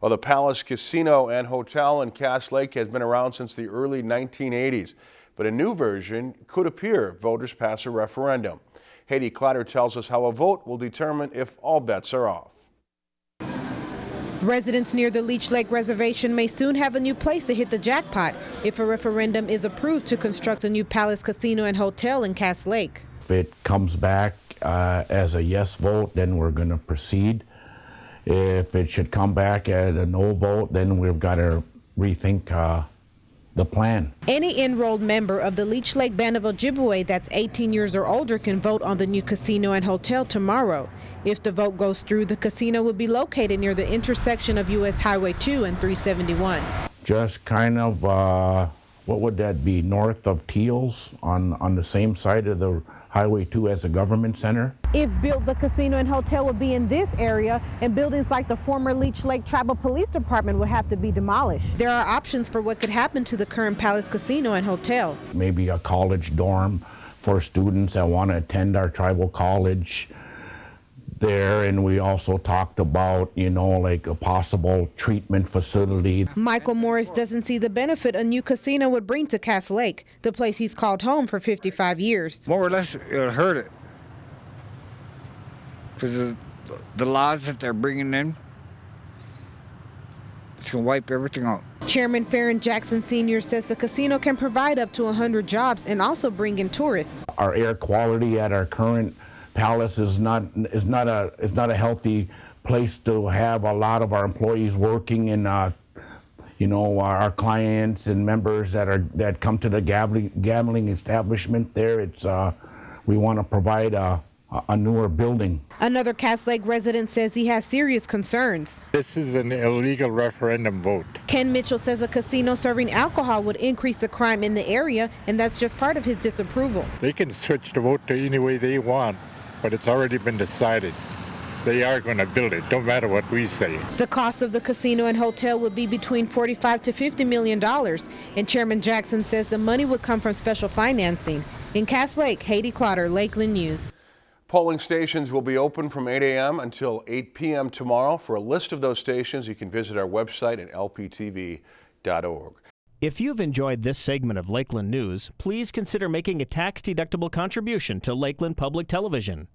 Well, the Palace Casino and Hotel in Cass Lake has been around since the early 1980s, but a new version could appear if voters pass a referendum. Haiti Clatter tells us how a vote will determine if all bets are off. Residents near the Leech Lake Reservation may soon have a new place to hit the jackpot if a referendum is approved to construct a new Palace Casino and Hotel in Cass Lake. If it comes back uh, as a yes vote, then we're going to proceed. If it should come back at a no vote, then we've got to rethink uh, the plan. Any enrolled member of the Leech Lake Band of Ojibwe that's 18 years or older can vote on the new casino and hotel tomorrow. If the vote goes through, the casino would be located near the intersection of U.S. Highway 2 and 371. Just kind of, uh, what would that be, north of Teals on, on the same side of the Highway 2 as a government center. If built, the casino and hotel would be in this area, and buildings like the former Leech Lake Tribal Police Department would have to be demolished. There are options for what could happen to the current Palace Casino and Hotel. Maybe a college dorm for students that want to attend our tribal college there and we also talked about you know like a possible treatment facility. Michael morris doesn't see the benefit a new casino would bring to cass lake the place he's called home for 55 years. More or less it'll hurt it because the laws that they're bringing in it's going to wipe everything out. Chairman Faron jackson sr says the casino can provide up to 100 jobs and also bring in tourists. Our air quality at our current Palace is not is not a is not a healthy place to have a lot of our employees working and uh, you know our clients and members that are that come to the gambling gambling establishment there. It's uh, we want to provide a a newer building. Another Cass Lake resident says he has serious concerns. This is an illegal referendum vote. Ken Mitchell says a casino serving alcohol would increase the crime in the area, and that's just part of his disapproval. They can switch the vote to any way they want but it's already been decided. They are going to build it, don't matter what we say. The cost of the casino and hotel would be between 45 to 50 million dollars, and Chairman Jackson says the money would come from special financing. In Cass Lake, Haiti Clotter, Lakeland News. Polling stations will be open from 8 a.m. until 8 p.m. tomorrow. For a list of those stations, you can visit our website at lptv.org. If you've enjoyed this segment of Lakeland News, please consider making a tax-deductible contribution to Lakeland Public Television.